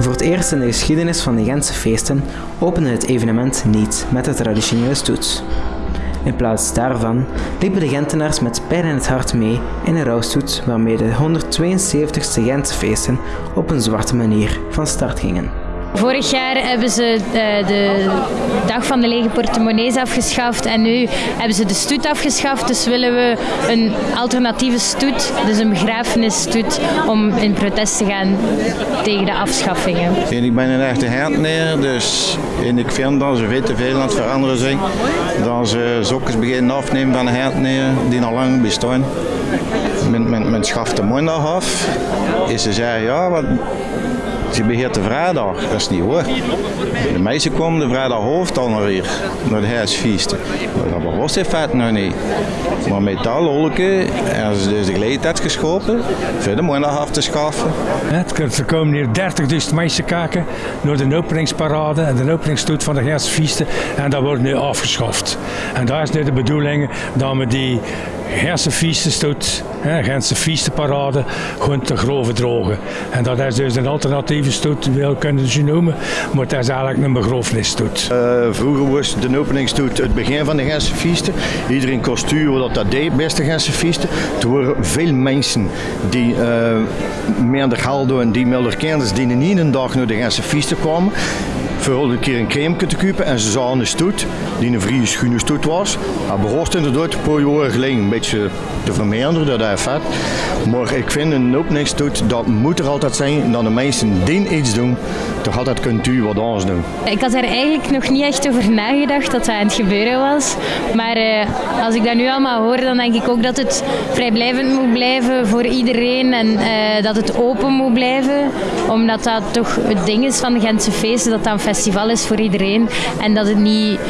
Voor het eerst in de geschiedenis van de Gentse feesten opende het evenement niet met de traditionele stoet. In plaats daarvan liepen de Gentenaars met pijn in het hart mee in een rouwstoet waarmee de 172ste Gentse feesten op een zwarte manier van start gingen. Vorig jaar hebben ze de, de, dag van de lege portemonnees afgeschaft en nu hebben ze de stoet afgeschaft. Dus willen we een alternatieve stoet, dus een begrafenisstoet, om in protest te gaan tegen de afschaffingen. En ik ben een echte neer, dus en ik vind dat ze te veel aan het veranderen zijn. Dat ze zokjes beginnen afnemen van een neer die al lang bestaan. Men, men, men schaft de maandag af. En ze zeggen, ja, wat, ze beheert de vrijdag. Dat is niet hoor. De meisjes komen de vrijdag hoofd al naar hier, naar de huisfeesten. Dat was in feite nog niet. Maar met dat lolke hebben ze dus de gelegenheid geschopen voor de maandag af te schaffen. Er komen hier 30.000 meisjes kijken naar de openingsparade en de openingstoet van de hersenfeesten. En dat wordt nu afgeschaft. En daar is nu de bedoeling dat we die hersenfeestenstoet, Gentse feestenparade, gewoon te grove drogen. En dat is dus een alternatieve stoet, wil kunnen ze noemen, maar het is eigenlijk een begrafenisstoet. Uh, vroeger was de openingstoet het begin van de Gentse feesten. Iedereen kostuur dat dat deed, beste Gentse feesten. Er waren veel mensen die uh, meer de en die meer kennis die niet een dag naar de Gentse feesten kwamen voor een keer een crème te kopen en ze zagen een stoet, die een vrije schone stoet was. Hij behoort inderdaad een paar jaar geleden een beetje te verminderen, dat vet. Maar ik vind een openingstoet, dat moet er altijd zijn, dat de mensen die iets doen, toch altijd kunt u wat anders doen. Ik had er eigenlijk nog niet echt over nagedacht dat dat aan het gebeuren was. Maar uh, als ik dat nu allemaal hoor, dan denk ik ook dat het vrijblijvend moet blijven voor iedereen en uh, dat het open moet blijven. Omdat dat toch het ding is van de Gentse feesten, dat een festival is voor iedereen. En dat het niet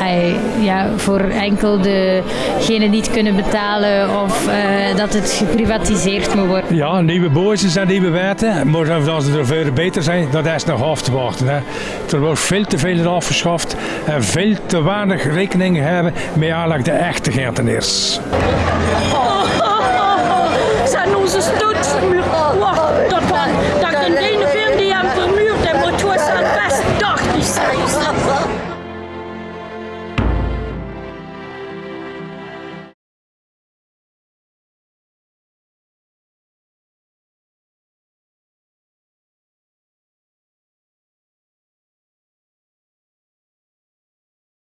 ay, ja, voor enkel degenen die het kunnen betalen of uh, dat het geprivatiseerd moet worden. Ja, nieuwe bozen en nieuwe wetten. Maar als ze er veel beter zijn, dat is nog af te wachten. Hè. Er wordt veel te veel afgeschaft en veel te weinig rekening hebben met eigenlijk de echte Gentenaars.